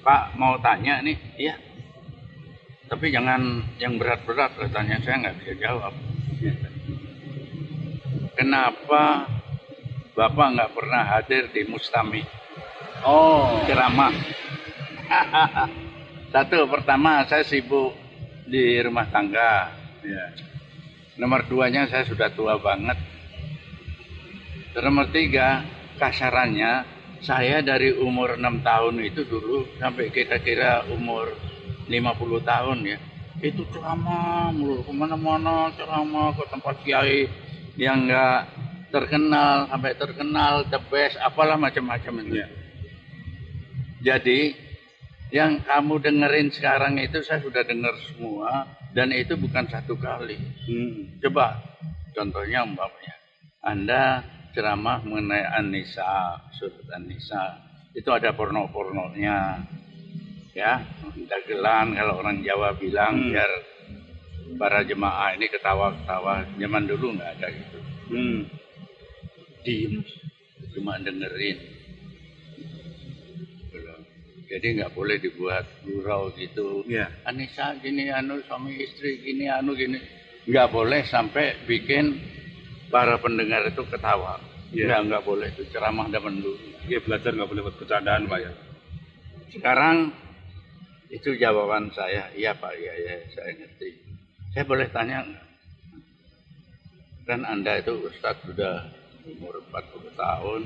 Pak mau tanya nih, iya. Tapi jangan yang berat-berat katanya saya nggak bisa jawab. Kenapa Bapak nggak pernah hadir di Mustami Oh, ceramah? Satu, pertama saya sibuk di rumah tangga. ya. Nomor duanya saya sudah tua banget. Nomor tiga, kasarannya saya dari umur 6 tahun itu dulu sampai kira-kira umur 50 tahun ya. Itu ceramah mulu ke mana-mana ceramah ke tempat kiai yang enggak terkenal sampai terkenal the best apalah macam-macam itu. Ya. Jadi yang kamu dengerin sekarang itu saya sudah dengar semua dan itu bukan satu kali. Hmm. Coba contohnya umpamanya Anda ceramah mengenai An-Nisa, surat An-Nisa. Itu ada porno-pornonya. Ya, dagelan kalau orang Jawa bilang Hmm. biar para jemaah ini ketawa-ketawa. Zaman dulu nggak ada gitu. Hmm. Diem, cuma dengerin. Jadi nggak boleh dibuat gurau gitu. Ya. Anissa gini anu suami istri gini anu gini nggak boleh sampai bikin para pendengar itu ketawa. Iya. nggak nggak boleh itu ceramah zaman dulu Dia belajar nggak boleh buat bercandaan, Pak ya. sekarang itu jawaban saya. Iya pak iya iya saya ngerti. Saya boleh tanya nggak? Kan anda itu Ustadz sudah umur 40 tahun.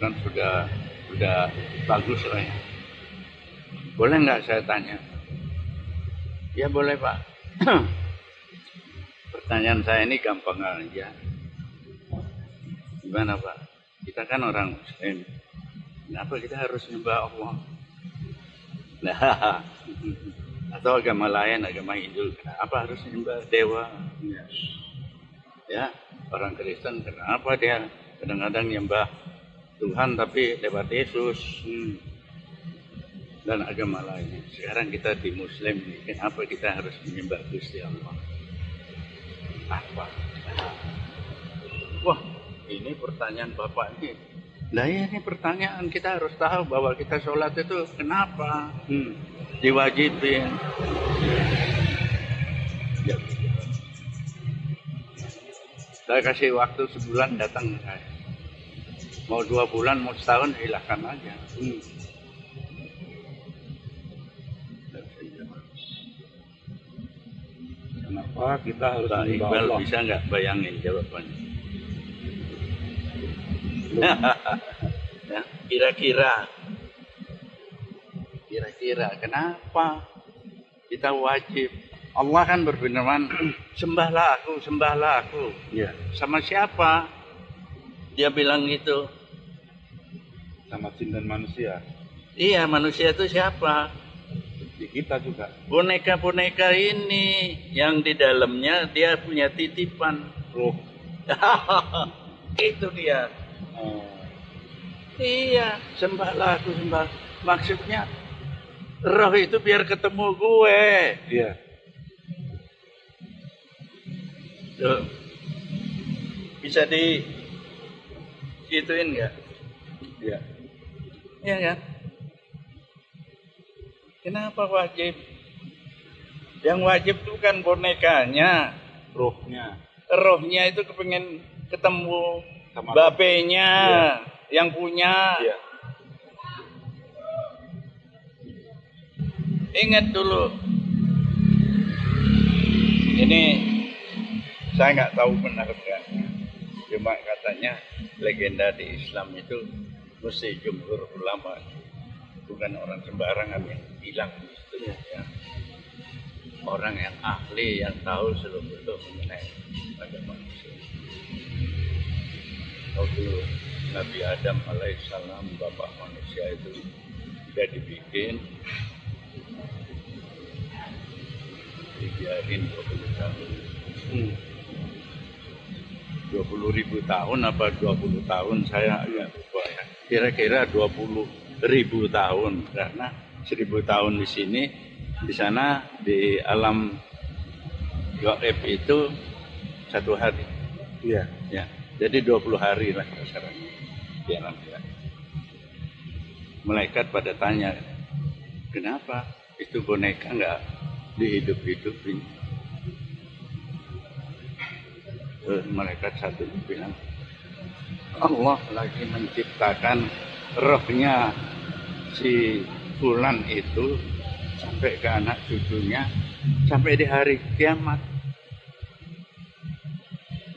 Kan sudah sudah bagus lah ya? Boleh nggak saya tanya? Ya boleh pak pertanyaan saya ini gampang aja. Gimana pak? Kita kan orang muslim. Kenapa kita harus nyembah Allah? Nah atau agama lain agama Hindu kenapa harus nyembah dewa? Ya. ya orang Kristen kenapa dia kadang-kadang nyembah Tuhan tapi lewat Yesus? Hmm. dan agama lain. Sekarang kita di Muslim kenapa kita harus menyembah Gusti Allah apa wah ini pertanyaan bapak ini ya ini pertanyaan kita harus tahu bahwa kita sholat itu kenapa Hmm. diwajibin ya. saya kasih waktu sebulan datang mau dua bulan mau setahun silahkan aja Hmm. Kenapa kita harus Pak Iqbal Allah? bisa nggak bayangin jawabannya? Ya, kira-kira. Kira-kira kenapa kita wajib? Allah kan berfirman sembahlah aku sembahlah aku. Ya, sama siapa? Dia bilang gitu. Sama jin dan manusia. iya manusia itu siapa kita juga. boneka-boneka ini yang di dalamnya dia punya titipan Ruh. itu dia Oh. iya sembahlah aku sembah maksudnya roh itu biar ketemu gue Iya. Tuh. bisa di gituin nggak Iya. Iya kan kenapa wajib yang wajib itu kan bonekanya Ruhnya. rohnya itu kepengen ketemu Sama bapenya Iya. yang punya Iya. ingat dulu ini saya nggak tahu benar enggak cuma katanya legenda di Islam itu mesti jumhur ulama bukan orang sembarangan yang bilang itu ya. Orang yang ahli yang tahu seluruh mengenai agama Islam waktu Nabi Adam alaihissalam bapak manusia itu sudah dibikin dibiarin 20 tahun. Hmm. 20 ribu tahun apa 20 tahun saya agak lupa ya. Kira-kira 20 ribu tahun. Karena 1000 tahun di sini di sana di alam gaib itu satu hari. Iya. ya jadi 20 hari lah kasarannya di alam gaib malaikat pada tanya kenapa? Itu boneka nggak dihidup-hidupin Terus malaikat satu bilang Allah lagi menciptakan rohnya si Fulan itu sampai ke anak cucunya sampai di hari kiamat.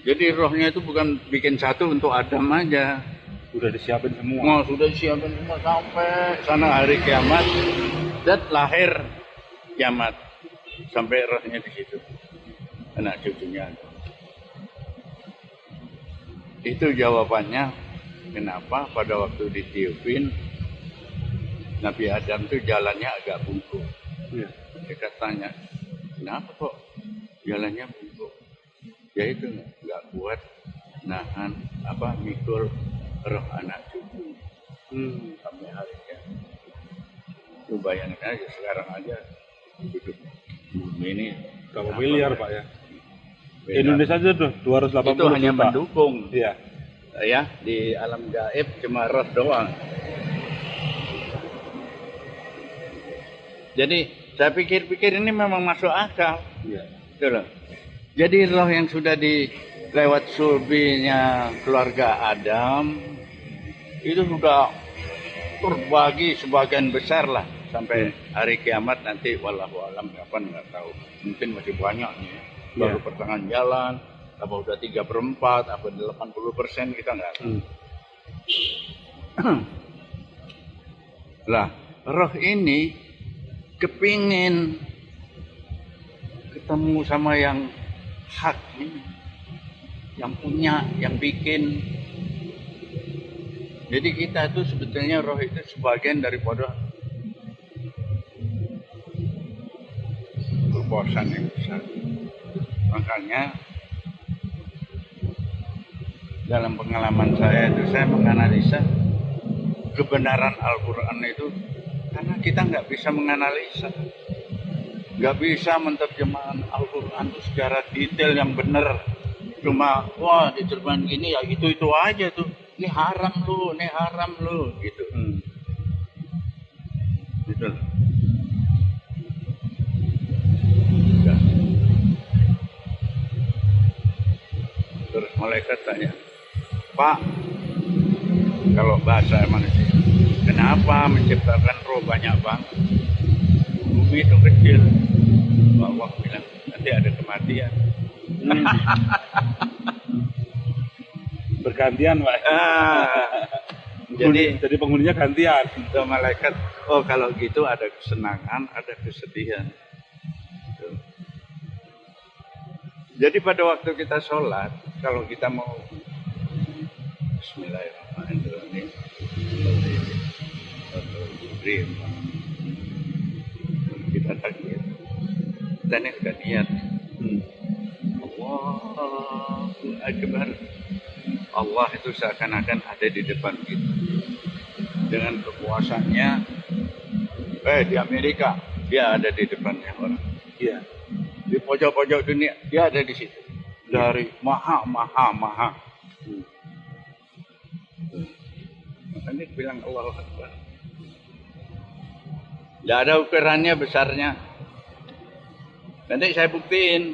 Jadi rohnya itu bukan bikin satu untuk Adam aja. Udah disiapin semua. Mau sudah siapin semua sampai sana hari kiamat dan lahir kiamat sampai rohnya di situ anak cucunya. Itu jawabannya kenapa pada waktu ditiupin Nabi Adam tuh jalannya agak bungkuk. Iya. Mereka tanya, kenapa kok jalannya bungkuk? Ya itu nggak kuat nahan apa mikul roh anak cucu Hmm. sampai hari kiamat. Lu bayangin aja sekarang aja hidup bumi ini berapa miliar ya? Pak ya? Beda. Indonesia aja tuh 280 itu hanya juta. mendukung Iya. Ya di alam gaib cuma roh doang. Jadi saya pikir-pikir ini memang masuk akal. Iya. Gitu loh. Jadi roh yang sudah di lewat sulbinya keluarga Adam itu sudah terbagi sebagian besar lah sampai hari kiamat nanti wallahu alam kapan nggak tahu mungkin masih banyak nih ya. baru Iya. pertengahan jalan apa udah tiga perempat apa 80 persen kita nggak tahu. Hmm. lah roh ini kepingin ketemu sama yang hak ini yang punya yang bikin. Jadi kita itu sebetulnya roh itu sebagian daripada kekuasaan yang besar. Makanya dalam pengalaman saya itu saya menganalisa kebenaran Al-Quran itu karena kita nggak bisa menganalisa. Nggak bisa menerjemahkan Al-Quran itu secara detail yang benar. Cuma wah diterjemahan gini ya itu itu aja tuh. Ini haram lu ini haram lu gitu. Hmm. gitu. Terus malaikat tanya Pak kalau bahasa manusia kenapa menciptakan roh banyak banget bumi itu kecil Allah bilang nanti ada kematian Hmm. Bergantian Pak. Ah, jadi jadi penghuninya gantian. ke malaikat oh kalau gitu ada kesenangan ada kesedihan jadi pada waktu kita sholat kalau kita mau Bismillahirrahmanirrahim. Kita takbir dan yang sudah niat. Hmm. Allahu Akbar. Allah itu seakan-akan ada di depan kita. Dengan kekuasaannya eh di Amerika dia ada di depannya orang. Iya. di pojok-pojok dunia dia ada di situ. Dari maha maha maha Hmm. Makanya bilang Allah Akbar. Tidak ada ukurannya besarnya. Nanti saya buktiin.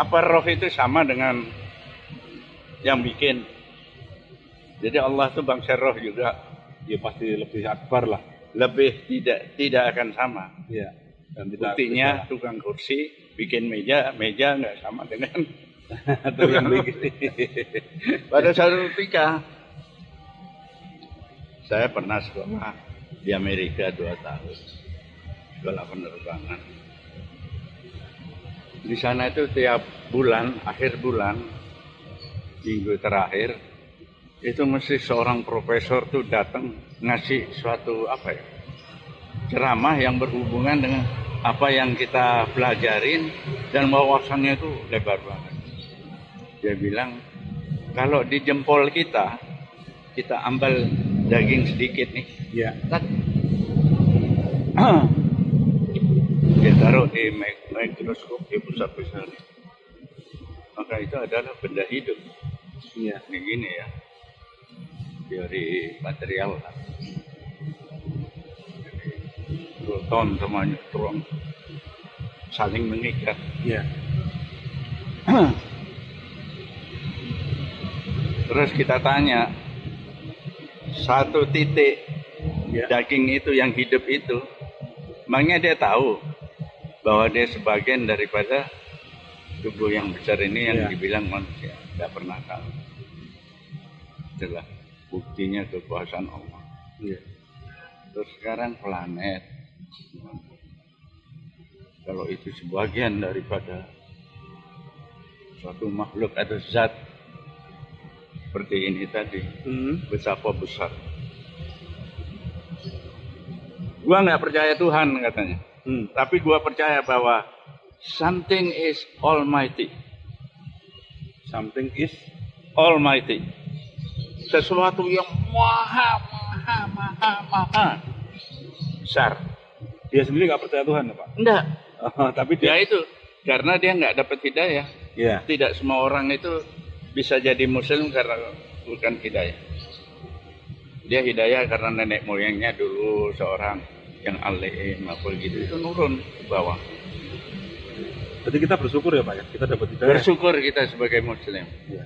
Apa roh itu sama dengan yang bikin? Jadi Allah itu bangsa roh juga. Ya pasti lebih akbar lah. lebih tidak tidak akan sama. Iya. Dan buktinya tukang kursi bikin meja meja nggak sama dengan Itu yang bikin. pada suatu ketika saya pernah sekolah di Amerika dua tahun sekolah penerbangan di sana itu tiap bulan akhir bulan minggu terakhir itu mesti seorang profesor tuh datang ngasih suatu apa ya ceramah yang berhubungan dengan apa yang kita pelajarin dan wawasannya itu lebar banget dia bilang kalau di jempol kita kita ambil daging sedikit nih tak dia taruh di mik- mikroskop dia besar besar maka itu adalah benda hidup Iya. ini gini ya teori material lah. beton semuanya terus saling mengikat. Iya. Terus kita tanya satu titik Iya. daging itu yang hidup itu, emangnya dia tahu bahwa dia sebagian daripada tubuh yang besar ini yang Iya. dibilang manusia, tidak pernah tahu. Itulah buktinya kekuasaan Allah. Iya. Terus sekarang planet, kalau itu sebagian daripada suatu makhluk atau zat seperti ini tadi, Hmm. betapa besar. Gua nggak percaya Tuhan katanya, Hmm. tapi gua percaya bahwa something is almighty, Something is almighty, sesuatu yang maha, maha, maha, maha besar. dia sendiri nggak percaya Tuhan ya Pak. Enggak, Tapi dia dia. itu karena dia nggak dapat hidayah. Iya. Tidak semua orang itu bisa jadi muslim karena bukan hidayah. Dia hidayah karena nenek moyangnya dulu seorang yang alim apa gitu itu nurun ke bawah. Berarti kita bersyukur ya Pak ya. Kita dapat hidayah. Bersyukur kita sebagai muslim. Iya.